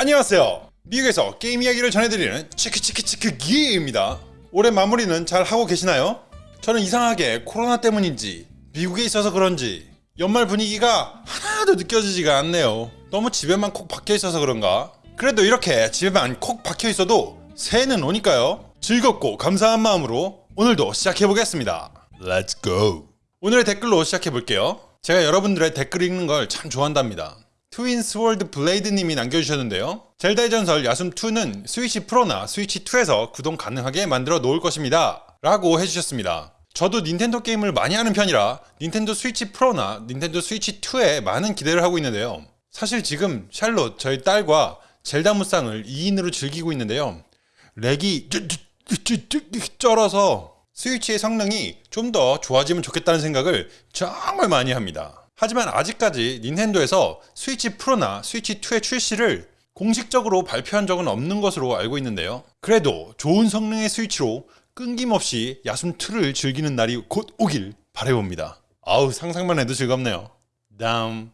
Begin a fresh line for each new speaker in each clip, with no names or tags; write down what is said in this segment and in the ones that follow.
안녕하세요. 미국에서 게임 이야기를 전해드리는 치크치크치크 기입니다. 올해 마무리는 잘 하고 계시나요? 저는 이상하게 코로나 때문인지 미국에 있어서 그런지 연말 분위기가 하나도 느껴지지가 않네요. 너무 집에만 콕 박혀 있어서 그런가? 그래도 이렇게 집에만 콕 박혀 있어도 새해는 오니까요. 즐겁고 감사한 마음으로 오늘도 시작해 보겠습니다. Let's. 오늘의 댓글로 시작해 볼게요. 제가 여러분들의 댓글 읽는 걸 참 좋아한답니다. 트윈스 월드 블레이드님이 남겨주셨는데요. 젤다의 전설 야숨2는 스위치 프로나 스위치2에서 구동 가능하게 만들어 놓을 것입니다. 라고 해주셨습니다. 저도 닌텐도 게임을 많이 하는 편이라 닌텐도 스위치 프로나 닌텐도 스위치 2에 많은 기대를 하고 있는데요. 사실 지금 샬롯 저희 딸과 젤다 무쌍을 2인으로 즐기고 있는데요. 렉이 쩔어서 스위치의 성능이 좀 더 좋아지면 좋겠다는 생각을 정말 많이 합니다. 하지만 아직까지 닌텐도에서 스위치 프로나 스위치 2의 출시를 공식적으로 발표한 적은 없는 것으로 알고 있는데요. 그래도 좋은 성능의 스위치로 끊김없이 야숨2를 즐기는 날이 곧 오길 바래봅니다. 아우 상상만 해도 즐겁네요. 다음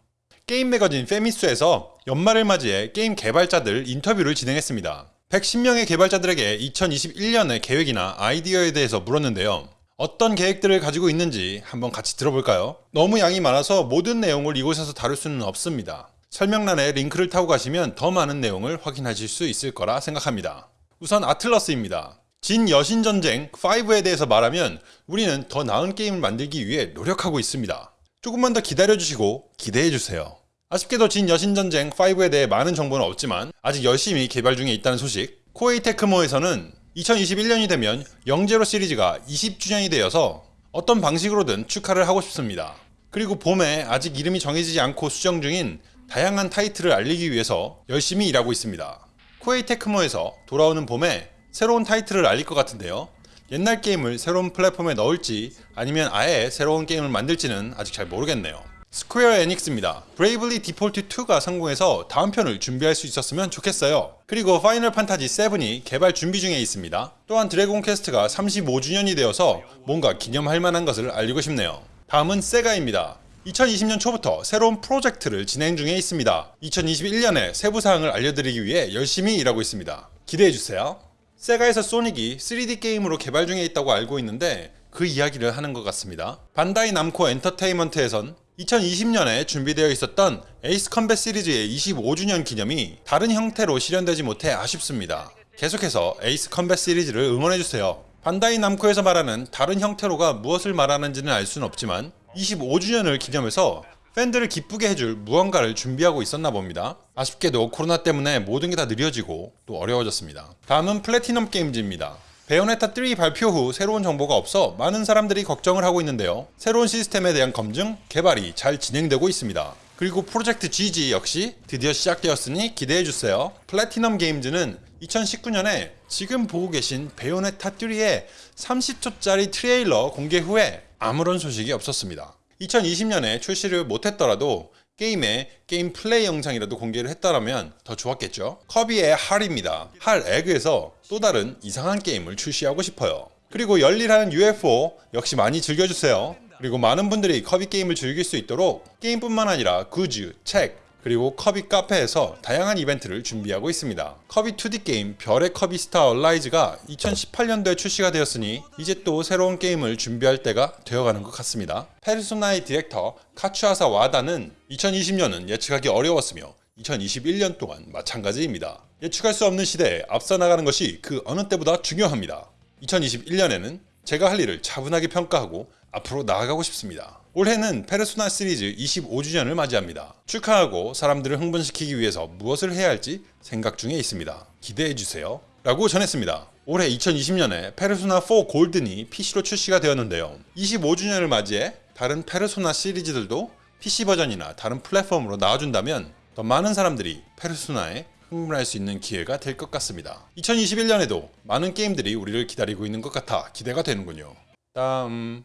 게임 매거진 페미스에서 연말을 맞이해 게임 개발자들 인터뷰를 진행했습니다. 110명의 개발자들에게 2021년의 계획이나 아이디어에 대해서 물었는데요. 어떤 계획들을 가지고 있는지 한번 같이 들어볼까요? 너무 양이 많아서 모든 내용을 이곳에서 다룰 수는 없습니다. 설명란에 링크를 타고 가시면 더 많은 내용을 확인하실 수 있을 거라 생각합니다. 우선 아틀러스입니다. 진 여신전쟁 5에 대해서 말하면 우리는 더 나은 게임을 만들기 위해 노력하고 있습니다. 조금만 더 기다려주시고 기대해주세요. 아쉽게도 진 여신전쟁 5에 대해 많은 정보는 없지만 아직 열심히 개발 중에 있다는 소식 코에이 테크모에서는 2021년이 되면 영제로 시리즈가 20주년이 되어서 어떤 방식으로든 축하를 하고 싶습니다. 그리고 봄에 아직 이름이 정해지지 않고 수정 중인 다양한 타이틀을 알리기 위해서 열심히 일하고 있습니다. 코에이 테크모에서 돌아오는 봄에 새로운 타이틀을 알릴 것 같은데요. 옛날 게임을 새로운 플랫폼에 넣을지 아니면 아예 새로운 게임을 만들지는 아직 잘 모르겠네요. 스퀘어 에닉스입니다. 브레이블리 디폴트 2가 성공해서 다음 편을 준비할 수 있었으면 좋겠어요. 그리고 파이널 판타지 7이 개발 준비 중에 있습니다. 또한 드래곤 퀘스트가 35주년이 되어서 뭔가 기념할 만한 것을 알리고 싶네요. 다음은 세가입니다. 2020년 초부터 새로운 프로젝트를 진행 중에 있습니다. 2021년에 세부 사항을 알려드리기 위해 열심히 일하고 있습니다. 기대해주세요. 세가에서 소닉이 3D 게임으로 개발 중에 있다고 알고 있는데 그 이야기를 하는 것 같습니다. 반다이 남코 엔터테인먼트에선 2020년에 준비되어 있었던 에이스 컴뱃 시리즈의 25주년 기념이 다른 형태로 실현되지 못해 아쉽습니다. 계속해서 에이스 컴뱃 시리즈를 응원해주세요. 반다이 남코에서 말하는 다른 형태로가 무엇을 말하는지는 알 수는 없지만 25주년을 기념해서 팬들을 기쁘게 해줄 무언가를 준비하고 있었나 봅니다. 아쉽게도 코로나 때문에 모든 게 다 느려지고 또 어려워졌습니다. 다음은 플래티넘 게임즈입니다. 베요네타 3 발표 후 새로운 정보가 없어 많은 사람들이 걱정을 하고 있는데요. 새로운 시스템에 대한 검증, 개발이 잘 진행되고 있습니다. 그리고 프로젝트 GG 역시 드디어 시작되었으니 기대해주세요. 플래티넘 게임즈는 2019년에 지금 보고 계신 베요네타 3의 30초짜리 트레일러 공개 후에 아무런 소식이 없었습니다. 2020년에 출시를 못했더라도 게임의 게임 플레이 영상이라도 공개를 했다면 더 좋았겠죠. 커비의 할입니다. 할 에그에서 또 다른 이상한 게임을 출시하고 싶어요. 그리고 열일하는 UFO 역시 많이 즐겨주세요. 그리고 많은 분들이 커비 게임을 즐길 수 있도록 게임뿐만 아니라 굿즈, 책, 그리고 커비 카페에서 다양한 이벤트를 준비하고 있습니다. 커비 2D 게임 별의 커비 스타 얼라이즈가 2018년도에 출시가 되었으니 이제 또 새로운 게임을 준비할 때가 되어가는 것 같습니다. 페르소나의 디렉터 카즈히사 와다는 2020년은 예측하기 어려웠으며 2021년 또한 마찬가지입니다. 예측할 수 없는 시대에 앞서 나가는 것이 그 어느 때보다 중요합니다. 2021년에는 제가 할 일을 차분하게 평가하고 앞으로 나아가고 싶습니다. 올해는 페르소나 시리즈 25주년을 맞이합니다. 축하하고 사람들을 흥분시키기 위해서 무엇을 해야 할지 생각 중에 있습니다. 기대해주세요. 라고 전했습니다. 올해 2020년에 페르소나 4 골든이 PC로 출시가 되었는데요. 25주년을 맞이해 다른 페르소나 시리즈들도 PC 버전이나 다른 플랫폼으로 나와준다면 더 많은 사람들이 페르소나에 흥분할 수 있는 기회가 될 것 같습니다. 2021년에도 많은 게임들이 우리를 기다리고 있는 것 같아 기대가 되는군요. 다음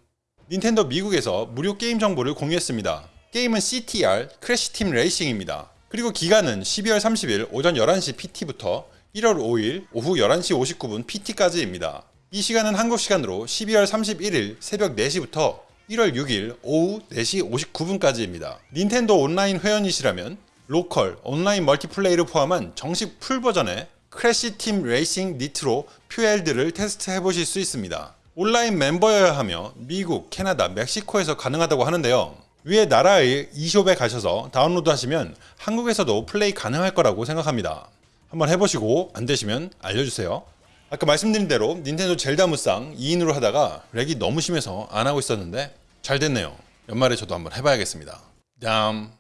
닌텐도 미국에서 무료 게임 정보를 공유했습니다. 게임은 CTR 크래시 팀 레이싱입니다. 그리고 기간은 12월 30일 오전 11시 PT부터 1월 5일 오후 11시 59분 PT까지입니다. 이 시간은 한국 시간으로 12월 31일 새벽 4시부터 1월 6일 오후 4시 59분까지입니다. 닌텐도 온라인 회원이시라면 로컬, 온라인 멀티플레이를 포함한 정식 풀 버전의 크래시 팀 레이싱 니트로 퓨엘드를 테스트해 보실 수 있습니다. 온라인 멤버여야 하며 미국, 캐나다, 멕시코에서 가능하다고 하는데요. 위에 나라의 e숍에 가셔서 다운로드 하시면 한국에서도 플레이 가능할 거라고 생각합니다. 한번 해보시고 안 되시면 알려주세요. 아까 말씀드린 대로 닌텐도 젤다 무쌍 2인으로 하다가 렉이 너무 심해서 안 하고 있었는데 잘 됐네요. 연말에 저도 한번 해봐야겠습니다. 다음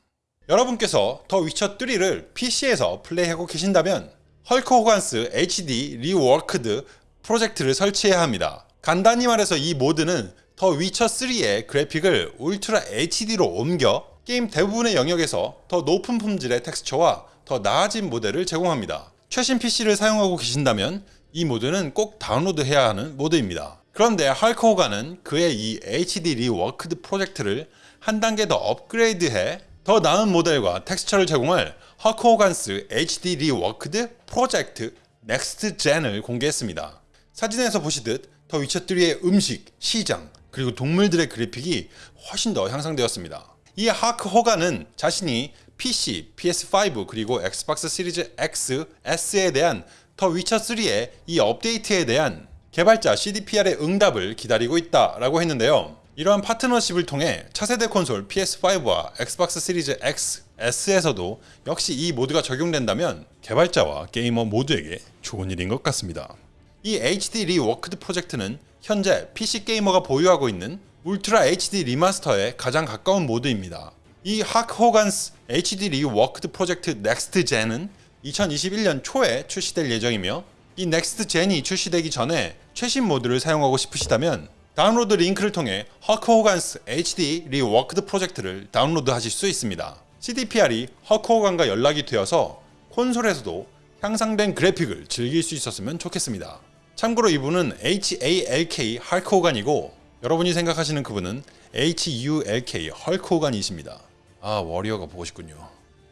여러분께서 더 위쳐 3를 PC에서 플레이하고 계신다면 헐크 호간스 HD 리워크드 프로젝트를 설치해야 합니다. 간단히 말해서 이 모드는 더 위쳐 3의 그래픽을 울트라 HD로 옮겨 게임 대부분의 영역에서 더 높은 품질의 텍스처와 더 나아진 모델을 제공합니다. 최신 PC를 사용하고 계신다면 이 모드는 꼭 다운로드해야 하는 모드입니다. 그런데 호간은 그의 이 HD 리워크드 프로젝트를 한 단계 더 업그레이드해 더 나은 모델과 텍스처를 제공할 헐크 호간스 HD 리워크드 프로젝트 넥스트 젠을 공개했습니다. 사진에서 보시듯 더 위쳐3의 음식, 시장, 그리고 동물들의 그래픽이 훨씬 더 향상되었습니다. 이 헐크 호간은 자신이 PC, PS5 그리고 엑스박스 시리즈 X, S에 대한 더 위쳐3의 이 업데이트에 대한 개발자 CDPR의 응답을 기다리고 있다 라고 했는데요. 이러한 파트너십을 통해 차세대 콘솔 PS5와 엑스박스 시리즈 X, S에서도 역시 이 모드가 적용된다면 개발자와 게이머 모두에게 좋은 일인 것 같습니다. 이 HD Reworked 프로젝트는 현재 PC 게이머가 보유하고 있는 울트라 HD remaster에 가장 가까운 모드입니다. 이 하크 호간스 HD 리워크드 프로젝트 넥스트 젠은 2021년 초에 출시될 예정이며 이 next gen이 출시되기 전에 최신 모드를 사용하고 싶으시다면 다운로드 링크를 통해 Halk Hogan's HD Reworked 프로젝트를 다운로드 하실 수 있습니다. CDPR이 허크 호간과 연락이 되어서 콘솔에서도 향상된 그래픽을 즐길 수 있었으면 좋겠습니다. 참고로 이분은 HALK 헐크 호간이고 여러분이 생각하시는 그분은 HULK 헐크 호간이십니다. 아 워리어가 보고 싶군요.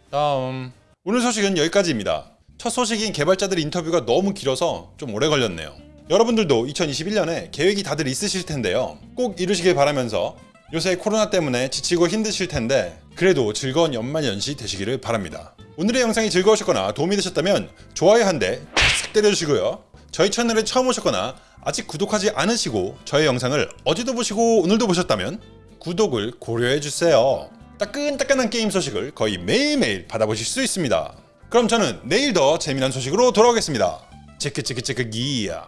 다음 오늘 소식은 여기까지입니다. 첫 소식인 개발자들 인터뷰가 너무 길어서 좀 오래 걸렸네요. 여러분들도 2021년에 계획이 다들 있으실 텐데요. 꼭 이루시길 바라면서 요새 코로나 때문에 지치고 힘드실 텐데 그래도 즐거운 연말연시 되시기를 바랍니다. 오늘의 영상이 즐거우셨거나 도움이 되셨다면 좋아요 한대싹 때려주시고요. 저희 채널에 처음 오셨거나 아직 구독하지 않으시고 저희 영상을 어제도 보시고 오늘도 보셨다면 구독을 고려해주세요. 따끈따끈한 게임 소식을 거의 매일매일 받아보실 수 있습니다. 그럼 저는 내일 더 재미난 소식으로 돌아오겠습니다. 체크체크체크 기야.